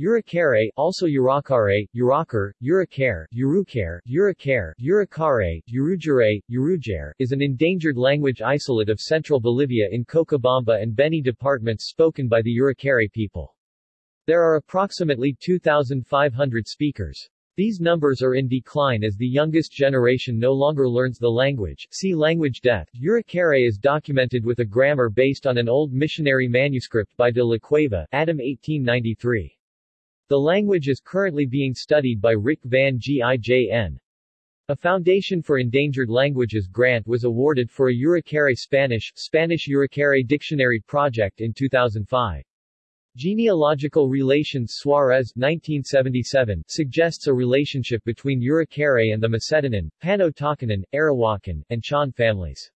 Urukare, also Urakare, Urakar, Urukare, Urukare, Urukare, Urukare, Urujare, Urujare, is an endangered language isolate of central Bolivia in Cochabamba and Beni departments spoken by the Urukare people. There are approximately 2,500 speakers. These numbers are in decline as the youngest generation no longer learns the language. See language death. Urukare is documented with a grammar based on an old missionary manuscript by de la Cueva, Adam 1893. The language is currently being studied by Rik Van Gijn. A Foundation for Endangered Languages grant was awarded for a Urukare Spanish, Spanish Urukare Dictionary project in 2005. Genealogical Relations Suarez 1977 suggests a relationship between Urukare and the Mosetenan, Pano-Tacanan, Arawakan, and Chon families.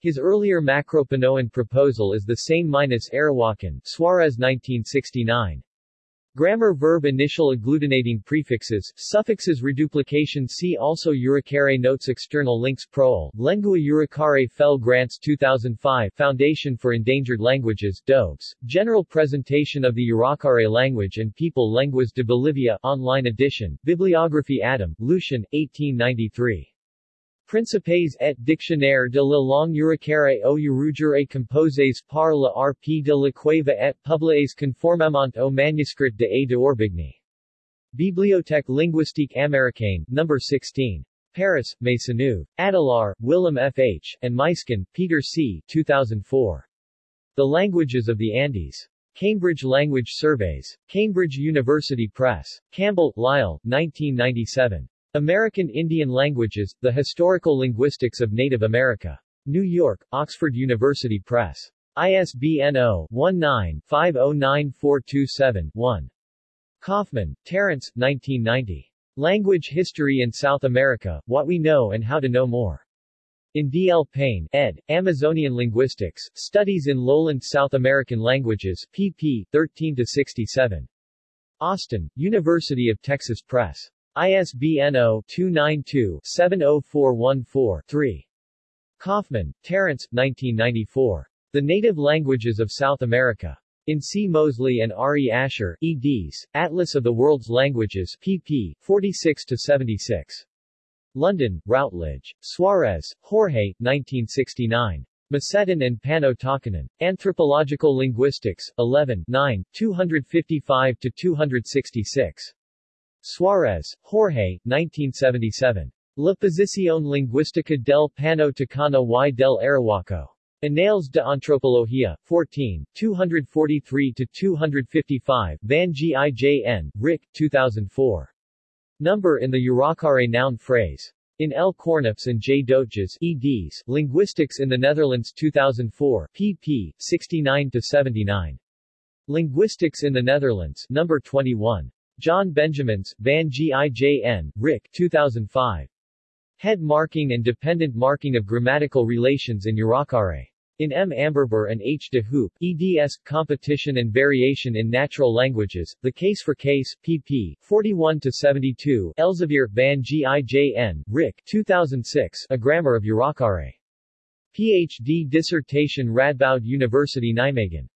His earlier Macro-Panoan proposal is the same minus Arawakan Suarez 1969. Grammar verb initial agglutinating prefixes, suffixes reduplication See also Urukare Notes External links Proel, Lengua Urukare FEL Grants 2005 Foundation for Endangered Languages DoBeS, General Presentation of the Urukare Language and People Lenguas de Bolivia Online edition, Bibliography Adam, Lucien, 1893 Principes et dictionnaire de la langue urukare au urugere composés par la RP de la Cueva et publiés conformément au manuscrit de A. de Orbigny. Bibliothèque linguistique américaine, No. 16. Paris, Maisonneuve. Adelaar, Willem F. H., and Muysken, Peter C. 2004. The Languages of the Andes. Cambridge Language Surveys. Cambridge University Press. Campbell, Lyle, 1997. American Indian Languages, The Historical Linguistics of Native America. New York, Oxford University Press. ISBN 0-19-509427-1. Kaufman, Terence, 1990. Language History in South America, What We Know and How to Know More. In D. L. Payne, ed., Amazonian Linguistics, Studies in Lowland South American Languages, pp. 13-67. Austin, University of Texas Press. ISBN 0-292-70414-3. Kaufman, Terence, 1994. The Native Languages of South America. In C. Mosley and R. E. Asher, eds., Atlas of the World's Languages, pp. 46-76. London, Routledge. Suarez, Jorge, 1969. Moseten and Pano-Tacanan. Anthropological Linguistics, 11 9, 255-266. Suarez, Jorge, 1977. La posición lingüística del Pano Tacana y del Arahuaco. Anales de Antropología, 14, 243-255 Van Gijn, Rik, 2004. Number in the Urukare noun phrase. In L. Cornips and J. Doetges, eds., Linguistics in the Netherlands 2004, pp. 69-79. Linguistics in the Netherlands, number 21. John Benjamins, Van Gijn, Rik 2005. Head Marking and Dependent Marking of Grammatical Relations in Urukare. In M. Amberber and H. de Hoop, eds. Competition and Variation in Natural Languages, The Case for Case, pp. 41-72 Elsevier, Van Gijn, Rik 2006 A Grammar of Urukare. Ph.D. dissertation Radboud University Nijmegen.